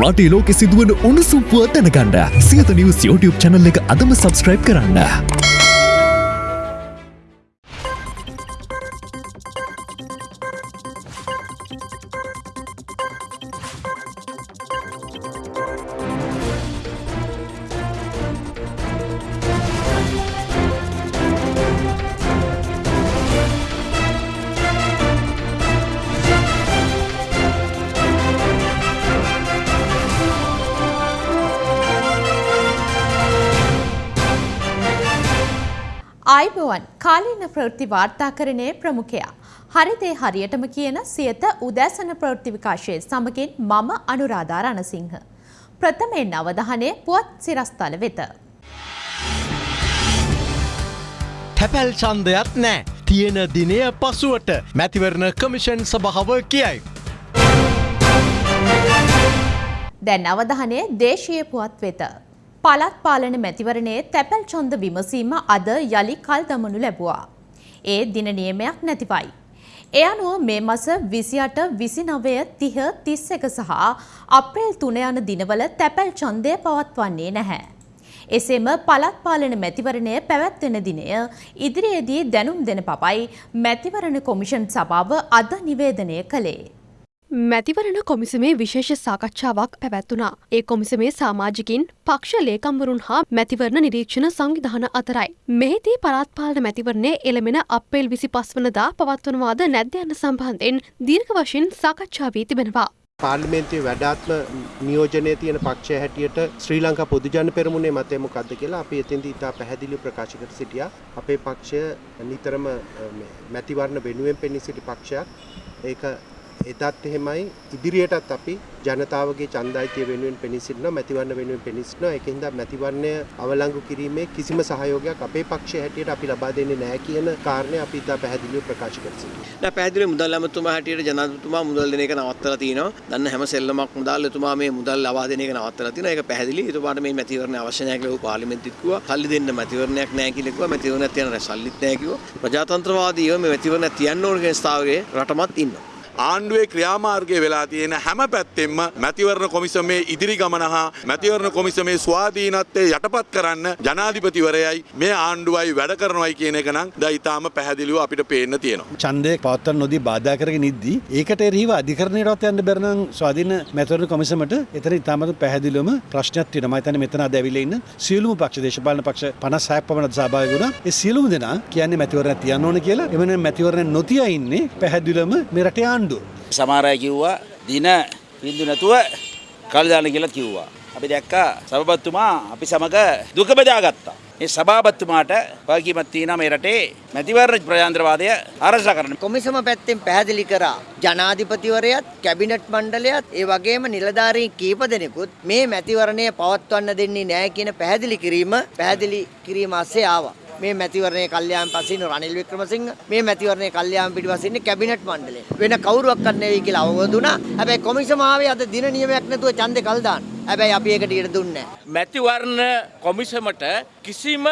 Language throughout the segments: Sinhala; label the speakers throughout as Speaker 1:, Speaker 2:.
Speaker 1: රටේ ලෝකෙ සිදුවන උණුසුම් පුවත් දැනගන්න සියත නිවස් YouTube channel එක අදම subscribe කරන්න.
Speaker 2: ආයිබෝවන් කාලීන ප්‍රවෘත්ති වාර්තාකරණයේ ප්‍රමුඛයා. හරිදේ හරියටම කියන සියත උදෑසන ප්‍රවෘත්ති විකාශයේ සමගින් මම අනුරාධා රණසිංහ. ප්‍රථමයෙන් අවධානය පුවත් සිරස්තල වෙත.
Speaker 3: තැපැල් චන්දයක් නෑ. තියෙන දිනය පසුවට මැතිවරණ කමිෂන් සභාව කියයි.
Speaker 2: දැන් අවධානය දේශීය පුවත් වෙත. පළත් පාලන මැතිවරණයේ තැපැල් චොන්ද විමසීම අද යළි කල් දමනු ලැබුවා. ඒ දින නියමයක් නැතිවයි. එය අනුව මේ මස විසියට විසිනවය තිහ තිස් එක සහ අප්‍රේල් තුන යන දිනවල තැපැල් චන්දය පවත්වන්නේ නැහැ. එසේම පළත් පාලන මැතිවරණය පැවැත්වෙන දිනය ඉදිරියේදී දැනුම් දෙන පපයි මැතිවරණ කොමිෂන් සභාව අද නිවේදනය කළේ.
Speaker 4: මැතිවරණ කොමිසමේ විශේෂ සාකච්ඡාවක් පැවැත්වුණා. ඒ කොමිසමේ සාමාජිකින් පක්ෂ ලේකම්වරුන් හා මැතිවරණ නිරීක්ෂණ සංවිධාන අතරයි. මෙහිදී පළාත්පාලන මැතිවරණය එළමෙන අප්‍රේල් විසි පස්වනදා පවත්වනවාද නැද්ද යන සම්බන්ධයෙන් දීර්ඝ වශයෙන් සාකච්ඡා වී තිබෙනවා.
Speaker 5: පාර්ලිමේන්තුවේ වැඩාත්ම නියෝජනය තියෙන පක්ෂය හැටියට ශ්‍රී ලංකා පොදුජන පෙරමුණේ මතය මොකක්ද කියලා අපි එතෙන්දී ඉතා පැහැදිලිව ප්‍රකාශ කර සිටියා. අපේ පක්ෂය නිතරම මැතිවරණ වෙනුවෙන් පෙනී සිටි පක්ෂයක්. ඒක එදත් එහෙමයි ඉදිරියටත් අපි ජනතාවගේ ඡන්දායිතිය වෙනුවෙන් පෙනී සිටිනවා මැතිවරණ වෙනුවෙන් පෙනී සිටිනවා ඒකින්ද මැතිවරණය අවලංගු කිරීමේ කිසිම සහයෝගයක් අපේ පක්ෂය හැටියට අපි ලබා දෙන්නේ නැහැ කියන කාරණය අපි ඉතා පැහැදිලිව ප්‍රකාශ කර සිටිනවා.
Speaker 6: දැන් පැහැදිලිව මුදල් ඇමතුමා හැටියට ජනාධිපතිතුමා මුදල් දෙන එක නවත්තලා තිනවා. දන්න හැම සෙල්ලමක් මුදල් එතුමා මේ මුදල් ලබා දෙන එක නවත්තලා තිනවා. ඒක පැහැදිලි. එතුමාට මේ මැතිවරණ අවශ්‍ය නැහැ කියලා පාර්ලිමේන්තුවේ කිව්වා. සල්ලි දෙන්න මැතිවරණයක් නැහැ කියලා කිව්වා. මැතිවරණයක් තියන සල්ලිත් නැහැ කිව්වා. ප්‍රජාතන්ත්‍රවාදීව මේ මැතිවරණයක් තියන්න ඕන කියන ස්ථාවරයේ රටමත් ඉන්නවා.
Speaker 7: ආණ්ඩුවේ ක්‍රියාමාර්ගය වෙලා තියෙන හැම පැත්තෙන්ම මැතිවරණ කොමිසමේ ඉදිරි ගමන හා මැතිවරණ කොමිසමේ ස්වාධීනත්වය යටපත් කරන්න ජනාධිපතිවරයයි මේ ආණ්ඩුවයි වැඩ කරනවයි කියන එක නම් ද ඉතාම පැහැදිලිව අපිට පේන්න තියෙනවා.
Speaker 8: ඡන්දය පවත්වන්න නොදී බාධා කරගෙන ඉද්දී ඒකට එරෙහිව අධිකරණයටවත් යන්න බැරි නම් ස්වාධීන මැතිවරණ කොමිසමට එතන ඉතාමත් පැහැදිලිවම ප්‍රශ්නයක් තියෙනවා. මම හිතන්නේ මෙතන අද ඇවිල්ලා ඉන්න සියලුම පක්ෂ දේශපාලන පක්ෂ 56ක් පමණ සහභාගී වුණා. ඒ සියලුම දෙනා කියන්නේ මැතිවරණ තියන්න ඕන කියලා. එමෙන්න මැතිවරණ නොතිය ඉන්නේ පැහැදිලිවම මේ රටේ ආණ්ඩුව.
Speaker 9: සමහර අය කිව්වා දින බින්දු නැතුව කල් දාන්න කියලා කිව්වා. අපි දැක්කා සභාපතිතුමා අපි සමග දුක බෙදාගත්තා. මේ සභාපතිතුමාට වගකීමක් තියෙනවා මේ රටේ මැතිවරණ ප්‍රජාතන්ත්‍රවාදය ආරක්ෂා කරන්න.
Speaker 10: කොමිසම පැත්තෙන් පැහැදිලි කරා ජනාධිපතිවරයත් කැබිනට් මණ්ඩලයත් ඒ වගේම නිලධාරීන් කීප දෙනෙකුත් මේ මැතිවරණය පවත්වන්න දෙන්නේ නැහැ කියන පැහැදිලි කිරීම පැහැදිලි කිරීම ASCII ආවා. මේ මැතිවරණයේ කල්යාණ පසින්න රනිල් වික්‍රමසිංහ මේ මැතිවරණයේ කල්යාණ පිටිපස්සින්නේ කැබිනට් මණ්ඩලය. වෙන කවුරුවක්වත් නෙවෙයි කියලා අවබෝධ වුණා. හැබැයි කොමිසම ආවේ අද දින නියමයක් නැතුව ඡන්දේ කල් දාන්න. හැබැයි අපි ඒකට ඉඩ දුන්නේ නැහැ.
Speaker 11: මැතිවරණ කොමිසමට කිසිම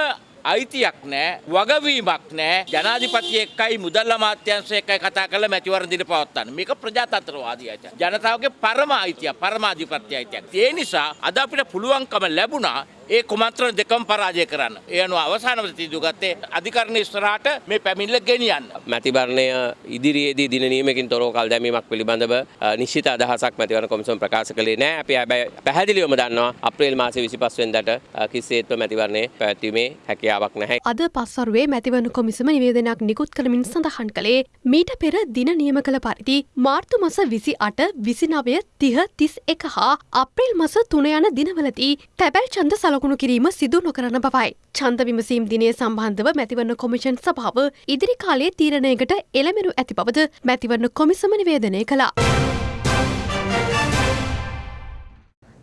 Speaker 11: අයිතියක් නෑ වගවීමක් නෑ ජනාධිපති එක්කයි මුදල් අමාත්‍යංශය එක්කයි කතා කරලා මැතිවරණ දින පවත්වන්න. මේක ප්‍රජාතන්ත්‍රවාදී අයිතිය. ජනතාවගේ පරම අයිතිය, පරමාධිපත්‍ය අයිතියක්. ඒ නිසා අද අපිට පුළුවන්කම ලැබුණා ඒ කුමන්ත්‍රණ දෙකම පරාජය කරන්න. ඒ අනුව අවසානවල තීන්දුව ගත්තේ අධිකරණ ඉස්සරහට මේ පැමිණිල්ල ගෙනියන්න.
Speaker 12: මැතිවරණය ඉදිරියේදී දින නියමකින් තොරව කල් දැමීමක් පිළිබඳව නිශ්චිත අදහසක් මැතිවරණ කොමිසම ප්‍රකාශ කළේ නැහැ. අපි හැබැයි පැහැදිලිවම දන්නවා අප්‍රේල් මාසේ 25 වෙනිදාට කිසිසේත්ම මැතිවරණය පැවැත්වීමේ හැකියාවක් නැහැ.
Speaker 4: අද පස්වරුවේ මැතිවරණ කොමිසම නිවේදනයක් නිකුත් කරමින් සඳහන් කළේ මීට පෙර දින නියම කළ පරිදි මාර්තු මස 28 29 30 31 හා අප්‍රේල් මස 3 යන දිනවලදී තැබැල් ඡන්ද සලකුණු කිරීම සිදු නොකරන බවයි. ඡන්ද විමසීම් දිනය සම්බන්ධව මැතිවරණ කොමිෂන් සභාව ඉදිරි කාලයේ තීරණයකට එළමෙනු ඇති බවද මැතිවරණ කොමිසම නිවේදනය කළා.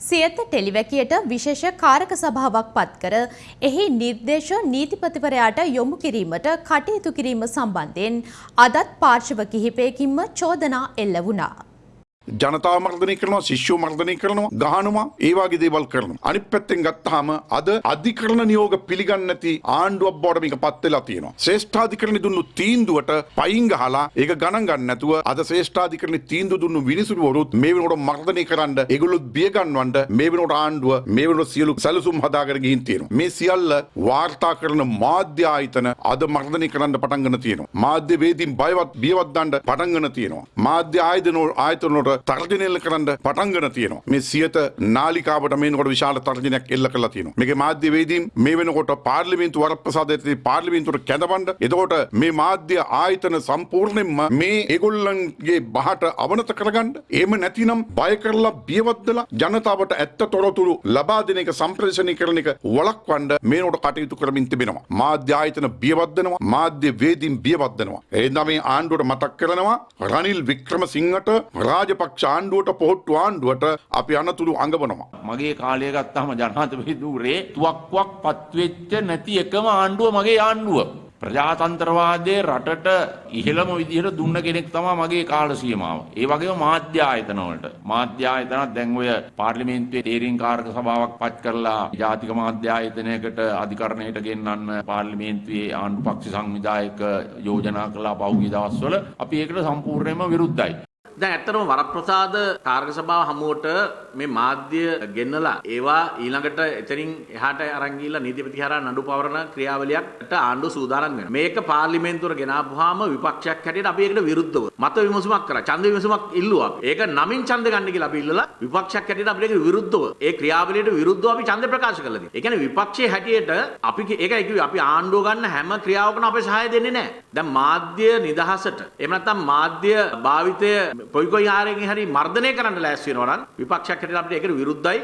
Speaker 2: සියත ටෙලිවැකියට විශේෂ කාරක සභාවක් පත් කර එහි නිර්දේශ නීතිපතිවරයාට යොමු කිරීමට කටයුතු කිරීම සම්බන්ධයෙන් අදත් පාර්ශව කිහිපයකින්ම චෝදනා එල්ල වුණා.
Speaker 7: ජනතාව මර්ධනය කරනවා ශිෂ්‍යෝ මර්ධනය කරනවා ගහනවා ඒ වගේ දේවල් කරනවා. අනිත් පැත්තෙන් ගත්තාම අද අධිකරණ නියෝග පිළිගන්නේ නැති ආණ්ඩුවක් බවට මේක පත් වෙලා තියෙනවා. ශ්‍රේෂ්ඨාධිකරණ දුන්නු තීන්දුවට පයින් ගහලා ඒක ගණන් ගන්න නැතුව අද ශ්‍රේෂ්ඨාධිකරණ තීන්දුව දුන්නු විනිසුරුවරුත් මේ වෙනකොට මර්ධනය කරන්න ඒගොල්ලොත් බිය ගන්නවන්න මේ වෙනකොට ආණ්ඩුව මේ වෙනකොට සියලු සැලසුම් හදාගෙන ගිහින් තියෙනවා. මේ සියල්ල වාර්තා කරන මාධ්‍ය ආයතන අද මර්ධනය කරන්න පටන් ගන්න තියෙනවා. මාධ්‍ය වේදීන් බයවත් බියවත් දාන්න පටන් ගන්න තියෙනවා. මාධ්‍ය ආයතන ආයතන වලට තර්ජනය එල්ල කරන්න පටන් ගන්න තියෙනවා. මේ සියත නාලිකාවට මේනකොට විශාල තර්ජනයක් එල්ල කරලා තියෙනවා. මේකේ මාධ්‍ය වේදීන් මේ වෙනකොට පාර්ලිමේන්තු වරප්‍රසාදයේදී පාර්ලිමේන්තුවට කැඳවන්න. එතකොට මේ මාධ්‍ය ආයතන සම්පූර්ණයෙන්ම මේ ඒගොල්ලන්ගේ බහට අවනත කරගන්න. එහෙම නැතිනම් බය කරලා බියවත්දලා ජනතාවට ඇත්ත තොරතුරු ලබා දෙන එක සම්ප්‍රේෂණය කරන එක වළක්වන්න මේනකොට කටයුතු කරමින් තිබෙනවා. මාධ්‍ය ආයතන බියවත්දනවා. මාධ්‍ය වේදීන් බියවත්දනවා. එහෙනම් මේ ආණ්ඩුවට මතක් කරනවා රනිල් වික්‍රමසිංහට රාජපක්ෂ ආණ්ඩුවට පොහොට්ටු ආණ්ඩුවට අපි අනතුරු අඟවනවා.
Speaker 11: මගේ කාලය ගත්තාම ජනාධිපතිදුරේ තුවක්කුවක් පත්වෙච්ච නැති එකම ආණ්ඩුව මගේ ආණ්ඩුව. ප්‍රජාතන්ත්‍රවාදය රටට ඉහළම විදිහට දුන්න කෙනෙක් තමා මගේ කාල සීමාව. ඒ වගේම මාධ්‍ය ආයතනවලට. මාධ්‍ය ආයතනත් දැන් ඔය පාර්ලිමේන්තුවේ තේරීම් කාරක සභාවක් පත් කරලා ජාතික මාධ්‍ය ආයතනයකට අධිකරණයට ගෙන්නන්න පාර්ලිමේන්තුවේ ආණ්ඩු පක්ෂ සංවිධායක යෝජනා කළා පහුගිය දවස්වල අපි ඒකට සම්පූර්ණයෙන්ම විරුද්ධයි.
Speaker 13: දැන් ඇත්තටම වරප්‍රසාද කාර්ක සභාව හමුවට මේ මාධ්‍ය ගෙන්නලා ඒවා ඊළඟට එතනින් එහාට අරන් ගිහිල්ලා නීතිපති හරහා නඩු පවරන ක්‍රියාවලියකට ආණ්ඩුව සූදානම් වෙනවා. මේක පාර්ලිමේන්තුවට ගෙනාපුවාම විපක්ෂයක් හැටියට අපි ඒකට විරුද්ධව මත විමසුමක් කරා. ඡන්ද විමසුමක් ඉල්ලුවා. ඒක නමින් ඡන්ද ගන්න කියලා අපි ඉල්ලලා විපක්ෂයක් හැටියට අපිට ඒකට විරුද්ධව ඒ ක්‍රියාවලියට විරුද්ධව අපි ඡන්ද ප්‍රකාශ කළා. ඒ කියන්නේ විපක්ෂයේ හැටියට අපි ඒකයි කිව්වේ අපි ආණ්ඩුව ගන්න හැම ක්‍රියාවකම අපේ සහාය දෙන්නේ නැහැ. දැන් මාධ්‍ය නිදහසට එහෙම නැත්නම් මාධ්‍ය භාවිතය කොයි කොයි ආරෙන් හරි මර්ධනය කරන්න ලෑස්ති වෙනවා නම් විපක්ෂයක් හැටියට අපිට ඒකට විරුද්ධයි.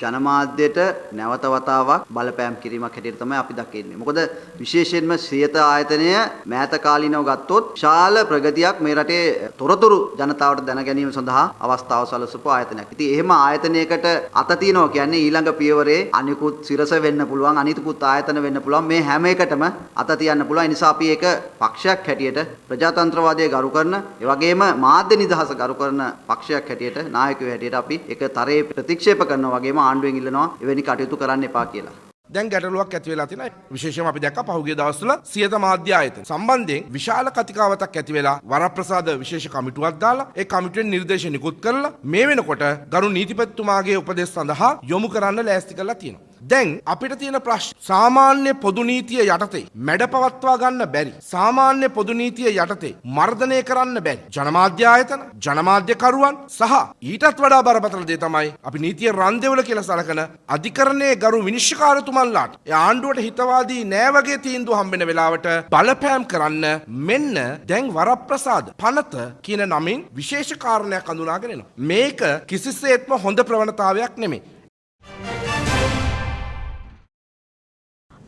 Speaker 14: ජනමාධ්‍යයට නැවත වතාවක් බලපෑම් කිරීමක් හැටියට තමයි අපි දකින්නේ. මොකද විශේෂයෙන්ම ශ්‍රියත ආයතනය මෑත කාලීනව ගත්තොත් විශාල ප්‍රගතියක් මේ රටේ තොරතුරු ජනතාවට දැන ගැනීම සඳහා අවස්ථාව සලසපු ආයතනයක්. ඉතින් එහෙම ආයතනයකට අත තියනවා කියන්නේ ඊළඟ පියවරේ අනිකුත් සිරස වෙන්න පුළුවන් අනිකුත් ආයතන වෙන්න පුළුවන් මේ හැම එකටම අත තියන්න පුළුවන්. ඒ නිසා අපි ඒක පක්ෂයක් හැටියට ප්‍රජාතන්ත්‍රවාදය ගරු කරන ඒ වගේම මාධ්‍ය නිදහස ගරු කරන පක්ෂයක් හැටියට නායකයෝ හැටියට අපි ඒක තරයේ ප්‍රතික්ෂේප කරනවා වගේම ආණ්ඩුවෙන් ඉල්ලනවා එවැනි කටයුතු කරන්න එපා කියලා.
Speaker 15: දැන් ගැටලුවක් ඇති වෙලා තියෙනවා. විශේෂයෙන්ම අපි දැක්ක පහුගිය දවස්වල සියත මාධ්‍ය ආයතන සම්බන්ධයෙන් විශාල කතිකාවතක් ඇති වෙලා වරප්‍රසාද විශේෂ කමිටුවක් දාලා ඒ කමිටුවෙන් නිර්දේශ නිකුත් කරලා මේ වෙනකොට ගරු නීතිපතිතුමාගේ උපදෙස් සඳහා යොමු කරන්න ලෑස්ති කරලා තියෙනවා. දැන් අපිට තියෙන ප්‍රශ්න. සාමාන්‍ය පොදු නීතිය යටතේ මැඩ පවත්වා ගන්න බැරි. සාමාන්‍ය පොදු නීතිය යටතේ මර්ධනය කරන්න බැරි. ජනමාධ්‍ය ආයතන ජනමාධ්‍යකරුවන් සහ ඊටත් වඩා බරපතල දේ තමයි අපි නීතිය රන්දෙවල කියලා සලකන අධිකරණයේ ගරු විනිශ්චයකාරතුමන්ලාට ඒ ආණ්ඩුවට හිතවාදී නෑ වගේ තීන්දුව හම්බෙන වෙලාවට බලපෑම් කරන්න මෙන්න දැන් වරප්‍රසාද පනත කියන නමින් විශේෂ කාරණයක් අඳුනාගෙන එනවා. මේක කිසිසේත්ම හොඳ ප්‍රවණතාවයක් නෙමෙයි.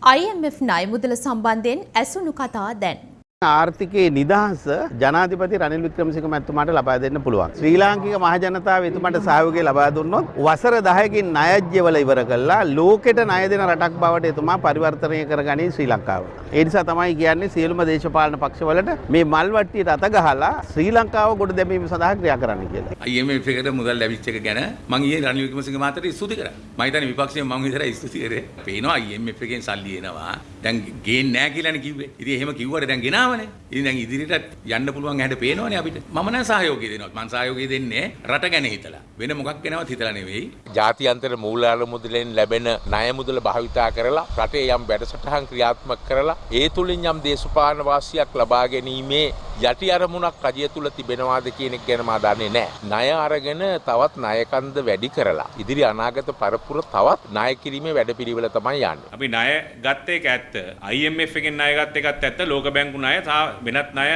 Speaker 2: IMF ණය මුදල සම්බන්ධයෙන් ඇසුණු කතා දැන්.
Speaker 16: ආර්ථිකයේ නිදහස ජනාධිපති රනිල් වික්‍රමසිංහ මැතිතුමාට ලබා දෙන්න පුළුවන්. ශ්‍රී ලාංකික මහජනතාව එතුමාට සහයෝගය ලබා දුන්නොත් වසර 10කින් ණයජ්‍යවල ඉවර කළා ලෝකෙට ණය දෙන රටක් බවට එතුමා පරිවර්තනය කරගනී ශ්‍රී ලංකාව. ඒ නිසා තමයි කියන්නේ සියලුම දේශපාලන පක්ෂවලට මේ මල් වට්ටියට අත ගහලා ශ්‍රී ලංකාව ගොඩ දැමීම සඳහා ක්‍රියා කරන්න කියලා.
Speaker 17: IMF එකට මුදල් ලැබිච්ච එක ගැන මම ඊයේ රනිල් වික්‍රමසිංහ මහතාට ස්තුති කරා. මම හිතන්නේ විපක්ෂයෙන් මම විතරයි ස්තුති කරේ. පේනවා IMF එකෙන් සල්ලි එනවා. දැන් ගේන්නේ නැහැ කියලානේ කිව්වේ. ඉතින් එහෙම කිව්වට දැන් ගෙනාවනේ. ඉතින් දැන් ඉදිරියට යන්න පුළුවන් හැට පේනවනේ අපිට. මම නම් සහයෝගය දෙනවා. මම සහයෝගය දෙන්නේ රට ගැන හිතලා. වෙන මොකක් ගැනවත් හිතලා නෙවෙයි.
Speaker 18: ජාතියන්තර මූලාල මුදලෙන් ලැබෙන ණය මුදල භාවිතා කරලා රටේ යම් වැඩසටහන් ක්‍රියාත්මක කරලා ඒ තුලින් යම් දේශපාලන වාසියක් ලබා ගැනීමේ යටි අරමුණක් රජය තුල තිබෙනවාද කියන එක ගැන මා දන්නේ නැහැ. ණය අරගෙන තවත් ණයකන්ද වැඩි කරලා ඉදිරි අනාගත පරපුර තවත් ණය කිරීමේ වැඩපිළිවෙල තමයි යන්නේ.
Speaker 19: අපි ණය ගත්ත එක ඇත්ත. IMF එකෙන් ණය ගත්ත එකත් ඇත්ත. ලෝක බැංකු ණය සහ වෙනත් ණය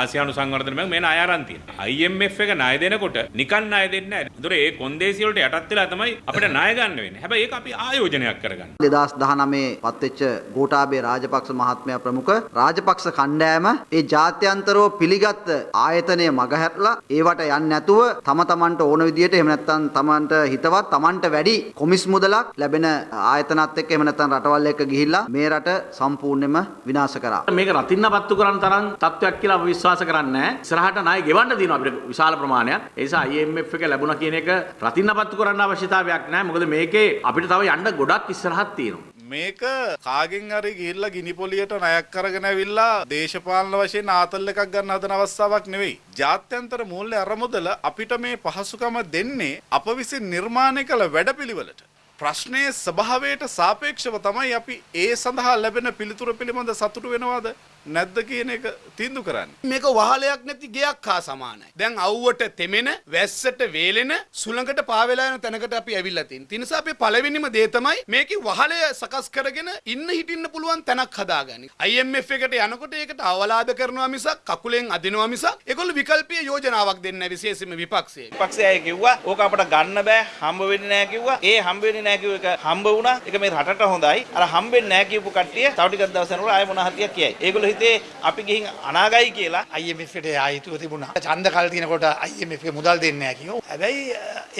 Speaker 19: ආසියානු සංවර්ධන බැංකුව මේ ණය අරන් තියෙනවා. IMF එක ණය දෙනකොට නිකන් ණය දෙන්නේ නැහැ. ඒතර ඒ කොන්දේසි වලට යටත් වෙලා තමයි අපිට ණය ගන්න වෙන්නේ. හැබැයි ඒක අපි ආයෝජනයක් කරගන්න.
Speaker 14: 2019 පත්වෙච්ච ගෝඨාභය රාජපක්ෂ මහත්මයා ප්‍රමුඛ රාජපක්ෂ කණ්ඩායම ඒ ජාත්‍යන්තර නිරන්තරව පිළිගත් ආයතනය මගහැරලා ඒවට යන්නේ නැතුව තම තමන්ට ඕන විදියට එහෙම නැත්නම් තමන්ට හිතවත් තමන්ට වැඩි කොමිස් මුදලක් ලැබෙන ආයතනත් එක්ක එහෙම නැත්නම් රටවල් එක්ක ගිහිල්ලා මේ රට සම්පූර්ණයෙන්ම විනාශ කරා.
Speaker 13: මේක රතින්න පත්තු කරන්න තරම් තත්ත්වයක් කියලා අපි විශ්වාස කරන්නේ නැහැ. ඉස්සරහට ණය ගෙවන්න තියෙනවා අපිට විශාල ප්‍රමාණයක්. ඒ නිසා IMF එක ලැබුණා කියන එක රතින්න පත්තු කරන්න අවශ්‍යතාවයක් නැහැ. මොකද මේකේ අපිට තව යන්න ගොඩක් ඉස්සරහක් තියෙනවා.
Speaker 20: මේක කාගෙන් හරි ගිහිල්ලා ගිනි පොලියට ණයක් කරගෙන ඇවිල්ලා දේශපාලන වශයෙන් ආතල් එකක් ගන්න හදන අවස්ථාවක් නෙවෙයි. ජාත්‍යන්තර මූල්‍ය අරමුදල අපිට මේ පහසුකම දෙන්නේ අප විසින් නිර්මාණය කළ වැඩපිළිවෙලට. ප්‍රශ්නයේ ස්වභාවයට සාපේක්ෂව තමයි අපි ඒ සඳහා ලැබෙන පිළිතුර පිළිබඳ සතුටු වෙනවාද නැද්ද කියන එක තීන්දුව කරන්නේ.
Speaker 21: මේක වහලයක් නැති ගෙයක් හා සමානයි. දැන් අවුවට තෙමෙන, වැස්සට වේලෙන, සුළඟට පාවෙලා යන තැනකට අපි ඇවිල්ලා තියෙනවා. ඒ නිසා අපි පළවෙනිම දේ තමයි මේකේ වහලය සකස් කරගෙන ඉන්න හිටින්න පුළුවන් තැනක් හදාගන්න. IMF එකට යනකොට ඒකට අවලාද කරනවා මිසක් කකුලෙන් අදිනවා මිසක් ඒගොල්ලෝ විකල්පීය යෝජනාවක් දෙන්නේ නැහැ විශේෂයෙන්ම විපක්ෂයේ.
Speaker 9: විපක්ෂය අය කිව්වා ඕක අපට ගන්න බෑ හම්බ වෙන්නේ නැහැ කිව්වා. ඒ හම්බ වෙන්නේ නැහැ කිව්ව එක හම්බ වුණා. ඒක මේ රටට හොඳයි. අර හම්බෙන්නේ නැහැ කියපු කට්ටිය තව ටිකක් දවස් යනකොට ආයෙ මොන හතියක් කියයි. ඒගොල්ලෝ හිතේ අපි ගිහින් අනාගයි කියලා
Speaker 21: IMF එකට ආයිතුව තිබුණා. ඡන්ද කල් තියෙනකොට IMF එක මුදල් දෙන්නේ නැහැ කිව්වා. හැබැයි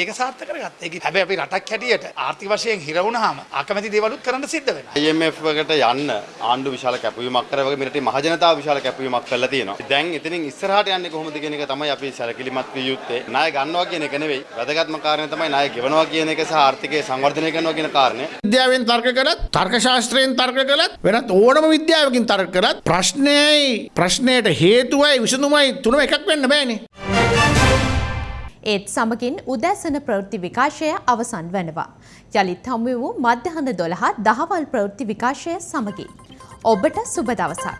Speaker 21: ඒක සාර්ථක කරගත්තා. ඒක හැබැයි අපි රටක් හැටියට ආර්ථික වශයෙන් හිර වුණාම අකමැති දේවලුත් කරන්න සිද්ධ වෙනවා.
Speaker 22: IMF එකට යන්න ආණ්ඩු විශාල කැපවීමක් කරා වගේ මෙරටේ මහජනතාව විශාල කැපවීමක් කරලා තියෙනවා. දැන් එතනින් ඉස්සරහට යන්නේ කොහොමද කියන එක තමයි අපි සැලකිලිමත් විය යුත්තේ. ණය ගන්නවා කියන එක නෙවෙයි. වැදගත්ම කාරණේ තමයි ණය ගෙවනවා කියන එක සහ ආර්ථිකය සංවර්ධනය කරනවා කියන කාරණය.
Speaker 21: විද්‍යාවෙන් තර්ක කරත් තර්ක ශාස්ත්‍රයෙන් තර්ක කළත් වෙනත් ඕනම විද්‍යාවකින් තර්ක කරත් ප්‍රශ්නයයි ප්‍රශ්නයට හේතුවයි විසඳුමයි තුනම එකක් වෙන්න බෑනේ.
Speaker 2: ඒත් සමගින් උදැසන ප්‍රවෘත්ති විකාශය අවසන් වනවා. යළිත් හමු වූ මධ්‍යහන දොළහත් දහවල් ප්‍රවෘත්ති විකාශය සමගින්. ඔබට සුබ දවසක්.